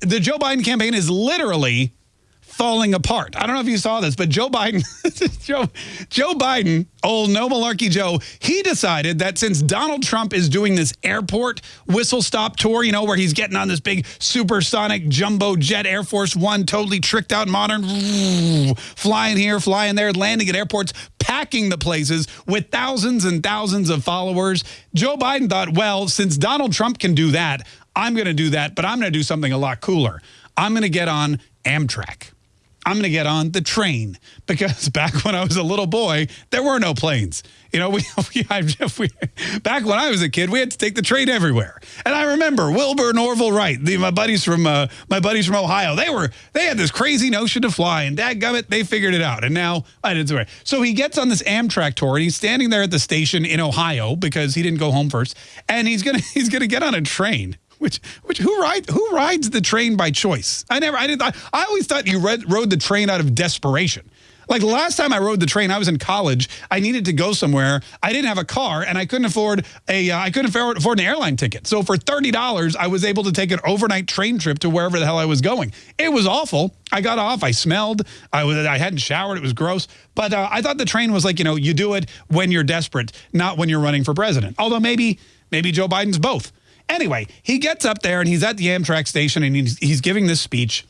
The Joe Biden campaign is literally falling apart. I don't know if you saw this, but Joe Biden, Joe, Joe Biden, old no malarkey Joe, he decided that since Donald Trump is doing this airport whistle stop tour, you know, where he's getting on this big supersonic jumbo jet Air Force One, totally tricked out modern, flying here, flying there, landing at airports, packing the places with thousands and thousands of followers. Joe Biden thought, well, since Donald Trump can do that, I'm going to do that, but I'm going to do something a lot cooler. I'm going to get on Amtrak. I'm going to get on the train because back when I was a little boy, there were no planes. You know, we, we, we, back when I was a kid, we had to take the train everywhere. And I remember Wilbur and Orville Wright, the, my buddies from uh, my buddies from Ohio. They were they had this crazy notion to fly, and dadgummit, they figured it out. And now I did it. So he gets on this Amtrak tour, and he's standing there at the station in Ohio because he didn't go home first, and he's gonna he's gonna get on a train. Which, which, who rides, who rides the train by choice? I never, I didn't, I, I always thought you read, rode the train out of desperation. Like the last time I rode the train, I was in college. I needed to go somewhere. I didn't have a car, and I couldn't afford a uh, I couldn't afford an airline ticket. So for thirty dollars, I was able to take an overnight train trip to wherever the hell I was going. It was awful. I got off. I smelled. I was I hadn't showered. It was gross. But uh, I thought the train was like you know you do it when you're desperate, not when you're running for president. Although maybe maybe Joe Biden's both. Anyway, he gets up there and he's at the Amtrak station and he's, he's giving this speech.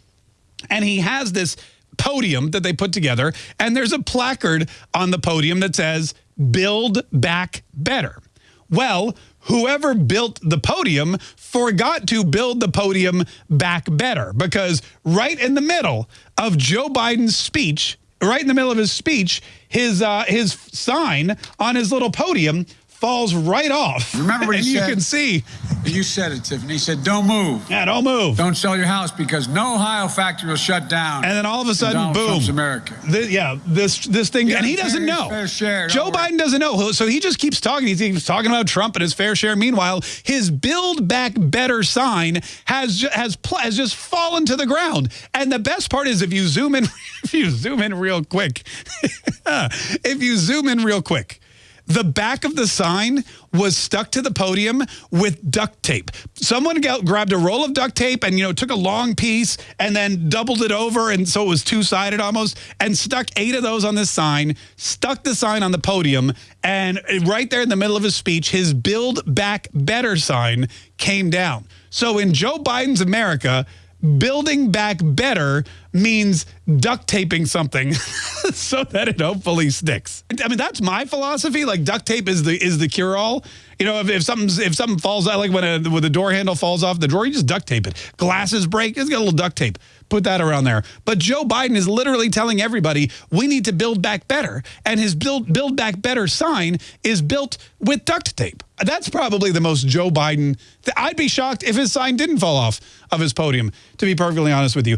And he has this podium that they put together. And there's a placard on the podium that says, Build Back Better. Well, whoever built the podium forgot to build the podium back better because right in the middle of Joe Biden's speech, right in the middle of his speech, his uh, his sign on his little podium falls right off. Remember what and you said? can see. You said it, Tiffany. He said, don't move. Yeah, don't move. Don't sell your house because no Ohio factory will shut down. And then all of a sudden, Donald boom. Trump's America. The, yeah, this this thing, Yeah, and he doesn't know. share, Joe worry. Biden doesn't know. So he just keeps talking. He keeps talking about Trump and his fair share. Meanwhile, his Build Back Better sign has has has just fallen to the ground. And the best part is if you zoom in, if you zoom in real quick, if you zoom in real quick. The back of the sign was stuck to the podium with duct tape. Someone got, grabbed a roll of duct tape and, you know, took a long piece and then doubled it over. And so it was two sided almost and stuck eight of those on this sign, stuck the sign on the podium. And right there in the middle of his speech, his Build Back Better sign came down. So in Joe Biden's America, building back better means duct taping something so that it hopefully sticks. I mean, that's my philosophy. Like duct tape is the is the cure all. You know, if, if something's if something falls out, like when a when the door handle falls off the drawer, you just duct tape it. Glasses break, it's got a little duct tape. Put that around there. But Joe Biden is literally telling everybody we need to build back better, and his build build back better sign is built with duct tape. That's probably the most Joe Biden. I'd be shocked if his sign didn't fall off of his podium. To be perfectly honest with you.